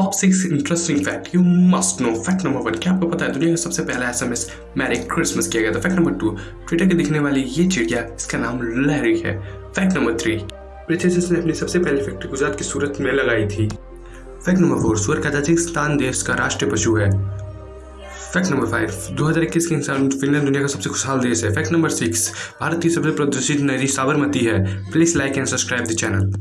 Top six interesting fact you must know fact number one क्या आपको पता है दुनिया का सबसे पहला S M S Merry Christmas किया गया था? फैक्ट नंबर टू ट्विटर के दिखने वाली ये चिड़िया, इसका नाम लहरी है। फैक्ट नंबर थ्री ब्रिटिश ने अपनी सबसे पहली फैक्ट्री गुजरात की सूरत में लगाई थी। फैक्ट नंबर फोर सुअर कजाकिस्तान देश का राष्ट्रीय पशु है। फैक्ट नंबर फाइव 2021 के इंसान फिनलैंड दुनिया का सबसे खुशहाल देश है। फैक्ट नंबर सिक्स भारत की सबसे प्रदूषित नदी साबरमती है। Please like and subscribe the channel